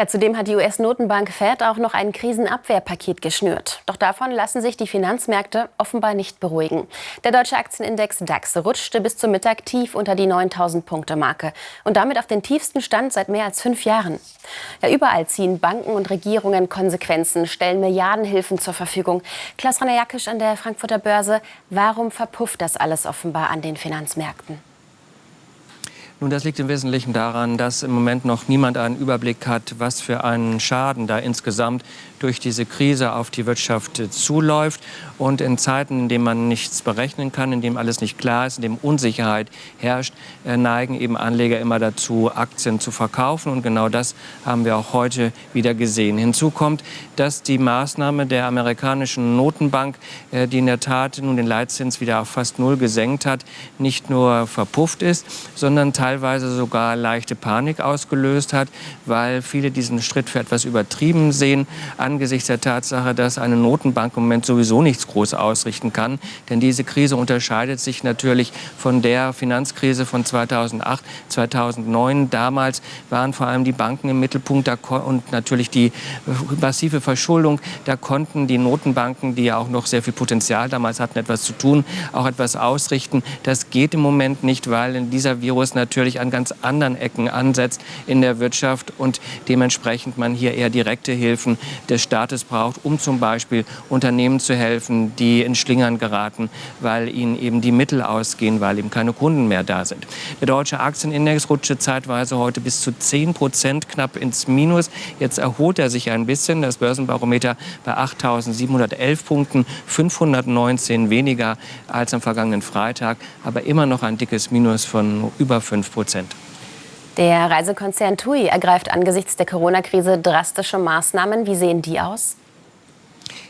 Ja, zudem hat die US-Notenbank Fed auch noch ein Krisenabwehrpaket geschnürt. Doch davon lassen sich die Finanzmärkte offenbar nicht beruhigen. Der deutsche Aktienindex DAX rutschte bis zum Mittag tief unter die 9000-Punkte-Marke und damit auf den tiefsten Stand seit mehr als fünf Jahren. Ja, überall ziehen Banken und Regierungen Konsequenzen, stellen Milliardenhilfen zur Verfügung. Klaus Rainer-Jackisch an der Frankfurter Börse. Warum verpufft das alles offenbar an den Finanzmärkten? Nun, das liegt im Wesentlichen daran, dass im Moment noch niemand einen Überblick hat, was für einen Schaden da insgesamt durch diese Krise auf die Wirtschaft zuläuft. Und in Zeiten, in denen man nichts berechnen kann, in denen alles nicht klar ist, in denen Unsicherheit herrscht, äh, neigen eben Anleger immer dazu, Aktien zu verkaufen. Und genau das haben wir auch heute wieder gesehen. Hinzu kommt, dass die Maßnahme der amerikanischen Notenbank, äh, die in der Tat nun den Leitzins wieder auf fast null gesenkt hat, nicht nur verpufft ist, sondern teilweise teilweise sogar leichte Panik ausgelöst hat, weil viele diesen Schritt für etwas übertrieben sehen, angesichts der Tatsache, dass eine Notenbank im Moment sowieso nichts groß ausrichten kann. Denn diese Krise unterscheidet sich natürlich von der Finanzkrise von 2008, 2009. Damals waren vor allem die Banken im Mittelpunkt und natürlich die massive Verschuldung. Da konnten die Notenbanken, die ja auch noch sehr viel Potenzial damals hatten, etwas zu tun, auch etwas ausrichten. Das geht im Moment nicht, weil in dieser Virus natürlich natürlich an ganz anderen Ecken ansetzt in der Wirtschaft und dementsprechend man hier eher direkte Hilfen des Staates braucht, um zum Beispiel Unternehmen zu helfen, die in Schlingern geraten, weil ihnen eben die Mittel ausgehen, weil eben keine Kunden mehr da sind. Der deutsche Aktienindex rutschte zeitweise heute bis zu 10 Prozent knapp ins Minus. Jetzt erholt er sich ein bisschen. Das Börsenbarometer bei 8.711 Punkten, 519 weniger als am vergangenen Freitag, aber immer noch ein dickes Minus von über 5 Prozent. Der Reisekonzern TUI ergreift angesichts der Corona-Krise drastische Maßnahmen. Wie sehen die aus?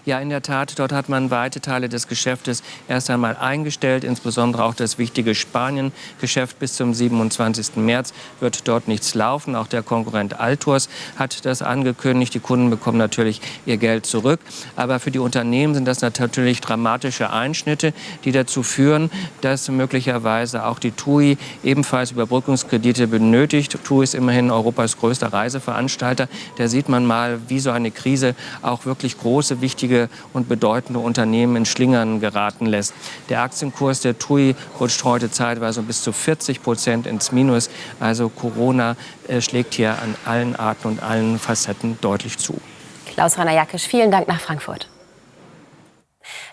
Ja, in der Tat, dort hat man weite Teile des Geschäftes erst einmal eingestellt, insbesondere auch das wichtige Spanien-Geschäft bis zum 27. März wird dort nichts laufen. Auch der Konkurrent Altours hat das angekündigt. Die Kunden bekommen natürlich ihr Geld zurück. Aber für die Unternehmen sind das natürlich dramatische Einschnitte, die dazu führen, dass möglicherweise auch die TUI ebenfalls Überbrückungskredite benötigt. TUI ist immerhin Europas größter Reiseveranstalter. Da sieht man mal, wie so eine Krise auch wirklich große, wichtige wichtige und bedeutende Unternehmen in Schlingern geraten lässt. Der Aktienkurs der TUI rutscht heute zeitweise bis zu 40 Prozent ins Minus. Also Corona äh, schlägt hier an allen Arten und allen Facetten deutlich zu. Klaus Rainer-Jackisch, vielen Dank nach Frankfurt.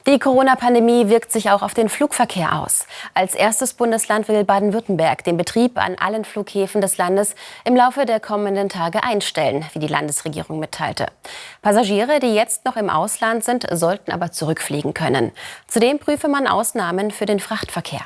Die Corona-Pandemie wirkt sich auch auf den Flugverkehr aus. Als erstes Bundesland will Baden-Württemberg den Betrieb an allen Flughäfen des Landes im Laufe der kommenden Tage einstellen, wie die Landesregierung mitteilte. Passagiere, die jetzt noch im Ausland sind, sollten aber zurückfliegen können. Zudem prüfe man Ausnahmen für den Frachtverkehr.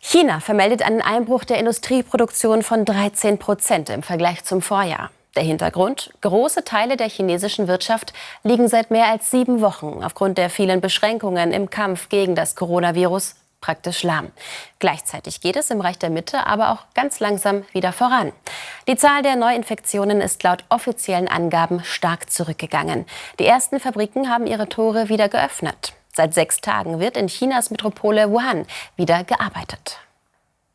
China vermeldet einen Einbruch der Industrieproduktion von 13 Prozent im Vergleich zum Vorjahr. Der Hintergrund? Große Teile der chinesischen Wirtschaft liegen seit mehr als sieben Wochen aufgrund der vielen Beschränkungen im Kampf gegen das Coronavirus praktisch lahm. Gleichzeitig geht es im Reich der Mitte aber auch ganz langsam wieder voran. Die Zahl der Neuinfektionen ist laut offiziellen Angaben stark zurückgegangen. Die ersten Fabriken haben ihre Tore wieder geöffnet. Seit sechs Tagen wird in Chinas Metropole Wuhan wieder gearbeitet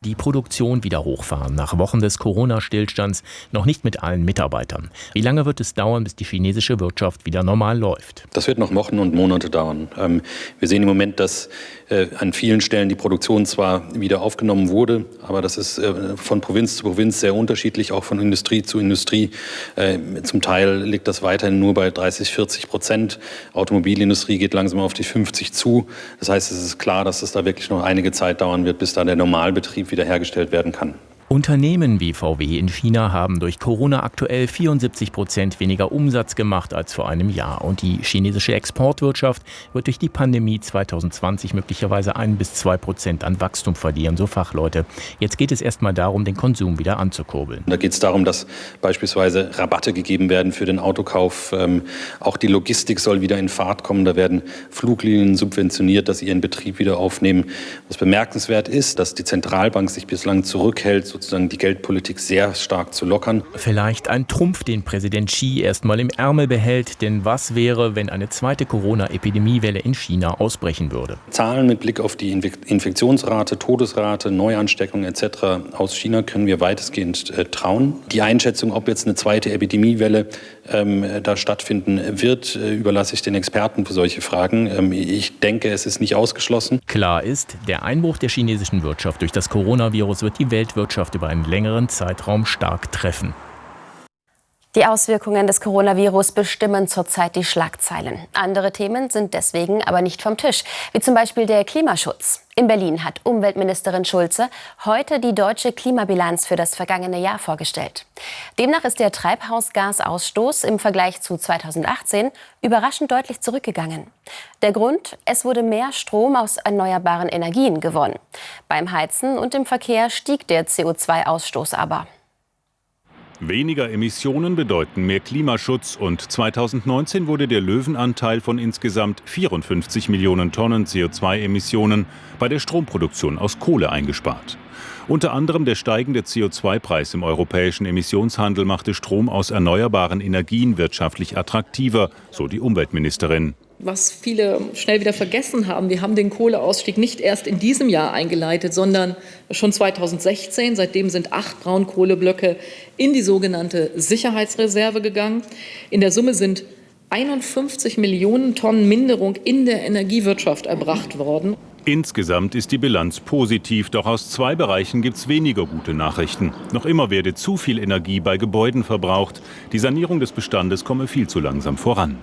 die Produktion wieder hochfahren, nach Wochen des Corona-Stillstands noch nicht mit allen Mitarbeitern. Wie lange wird es dauern, bis die chinesische Wirtschaft wieder normal läuft? Das wird noch Wochen und Monate dauern. Ähm, wir sehen im Moment, dass äh, an vielen Stellen die Produktion zwar wieder aufgenommen wurde, aber das ist äh, von Provinz zu Provinz sehr unterschiedlich, auch von Industrie zu Industrie. Äh, zum Teil liegt das weiterhin nur bei 30, 40 Prozent. Automobilindustrie geht langsam auf die 50 zu. Das heißt, es ist klar, dass es da wirklich noch einige Zeit dauern wird, bis da der Normalbetrieb wiederhergestellt werden kann. Unternehmen wie VW in China haben durch Corona aktuell 74 Prozent weniger Umsatz gemacht als vor einem Jahr. Und die chinesische Exportwirtschaft wird durch die Pandemie 2020 möglicherweise ein bis zwei Prozent an Wachstum verlieren, so Fachleute. Jetzt geht es erstmal darum, den Konsum wieder anzukurbeln. Da geht es darum, dass beispielsweise Rabatte gegeben werden für den Autokauf. Ähm, auch die Logistik soll wieder in Fahrt kommen. Da werden Fluglinien subventioniert, dass sie ihren Betrieb wieder aufnehmen. Was bemerkenswert ist, dass die Zentralbank sich bislang zurückhält, sozusagen die Geldpolitik sehr stark zu lockern. Vielleicht ein Trumpf, den Präsident Xi erstmal im Ärmel behält. Denn was wäre, wenn eine zweite Corona-Epidemiewelle in China ausbrechen würde? Zahlen mit Blick auf die Infektionsrate, Todesrate, Neuansteckung etc. aus China können wir weitestgehend äh, trauen. Die Einschätzung, ob jetzt eine zweite Epidemiewelle ähm, da stattfinden wird, äh, überlasse ich den Experten für solche Fragen. Ähm, ich denke, es ist nicht ausgeschlossen. Klar ist, der Einbruch der chinesischen Wirtschaft durch das Coronavirus wird die Weltwirtschaft über einen längeren Zeitraum stark treffen. Die Auswirkungen des Coronavirus bestimmen zurzeit die Schlagzeilen. Andere Themen sind deswegen aber nicht vom Tisch, wie zum Beispiel der Klimaschutz. In Berlin hat Umweltministerin Schulze heute die deutsche Klimabilanz für das vergangene Jahr vorgestellt. Demnach ist der Treibhausgasausstoß im Vergleich zu 2018 überraschend deutlich zurückgegangen. Der Grund, es wurde mehr Strom aus erneuerbaren Energien gewonnen. Beim Heizen und im Verkehr stieg der CO2-Ausstoß aber. Weniger Emissionen bedeuten mehr Klimaschutz und 2019 wurde der Löwenanteil von insgesamt 54 Millionen Tonnen CO2-Emissionen bei der Stromproduktion aus Kohle eingespart. Unter anderem der steigende CO2-Preis im europäischen Emissionshandel machte Strom aus erneuerbaren Energien wirtschaftlich attraktiver, so die Umweltministerin was viele schnell wieder vergessen haben, wir haben den Kohleausstieg nicht erst in diesem Jahr eingeleitet, sondern schon 2016. Seitdem sind acht Braunkohleblöcke in die sogenannte Sicherheitsreserve gegangen. In der Summe sind 51 Millionen Tonnen Minderung in der Energiewirtschaft erbracht worden. Insgesamt ist die Bilanz positiv, doch aus zwei Bereichen gibt es weniger gute Nachrichten. Noch immer werde zu viel Energie bei Gebäuden verbraucht. Die Sanierung des Bestandes komme viel zu langsam voran.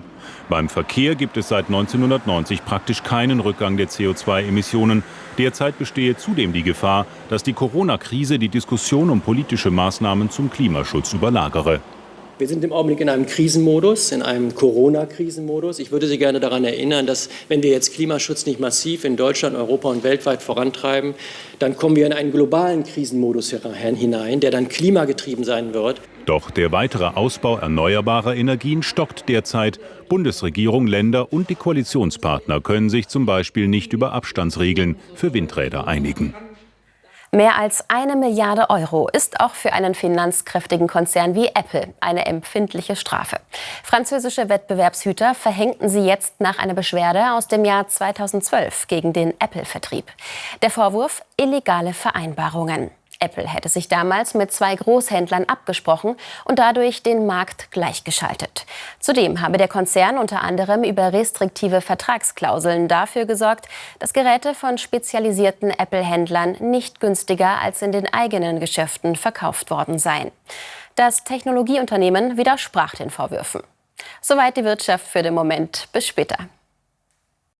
Beim Verkehr gibt es seit 1990 praktisch keinen Rückgang der CO2-Emissionen. Derzeit bestehe zudem die Gefahr, dass die Corona-Krise die Diskussion um politische Maßnahmen zum Klimaschutz überlagere. Wir sind im Augenblick in einem Krisenmodus, in einem Corona-Krisenmodus. Ich würde Sie gerne daran erinnern, dass wenn wir jetzt Klimaschutz nicht massiv in Deutschland, Europa und weltweit vorantreiben, dann kommen wir in einen globalen Krisenmodus hinein, der dann klimagetrieben sein wird. Doch der weitere Ausbau erneuerbarer Energien stockt derzeit. Bundesregierung, Länder und die Koalitionspartner können sich zum Beispiel nicht über Abstandsregeln für Windräder einigen. Mehr als eine Milliarde Euro ist auch für einen finanzkräftigen Konzern wie Apple eine empfindliche Strafe. Französische Wettbewerbshüter verhängten sie jetzt nach einer Beschwerde aus dem Jahr 2012 gegen den Apple-Vertrieb. Der Vorwurf illegale Vereinbarungen. Apple hätte sich damals mit zwei Großhändlern abgesprochen und dadurch den Markt gleichgeschaltet. Zudem habe der Konzern unter anderem über restriktive Vertragsklauseln dafür gesorgt, dass Geräte von spezialisierten Apple-Händlern nicht günstiger als in den eigenen Geschäften verkauft worden seien. Das Technologieunternehmen widersprach den Vorwürfen. Soweit die Wirtschaft für den Moment. Bis später.